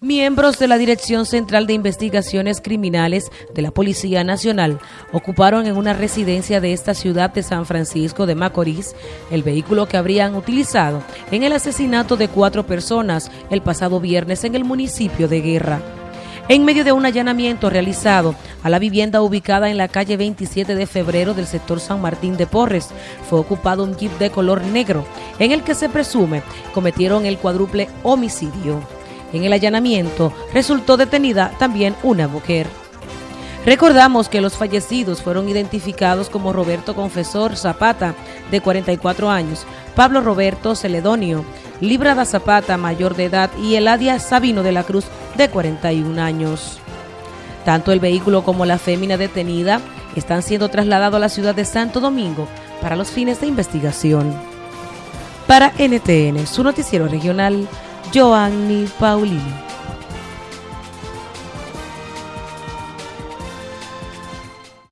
Miembros de la Dirección Central de Investigaciones Criminales de la Policía Nacional ocuparon en una residencia de esta ciudad de San Francisco de Macorís el vehículo que habrían utilizado en el asesinato de cuatro personas el pasado viernes en el municipio de Guerra. En medio de un allanamiento realizado a la vivienda ubicada en la calle 27 de febrero del sector San Martín de Porres, fue ocupado un jeep de color negro en el que se presume cometieron el cuádruple homicidio. En el allanamiento resultó detenida también una mujer. Recordamos que los fallecidos fueron identificados como Roberto Confesor Zapata, de 44 años, Pablo Roberto Celedonio, Librada Zapata, mayor de edad, y Eladia Sabino de la Cruz, de 41 años. Tanto el vehículo como la fémina detenida están siendo trasladados a la ciudad de Santo Domingo para los fines de investigación. Para NTN, su noticiero regional, Joanny Paulini.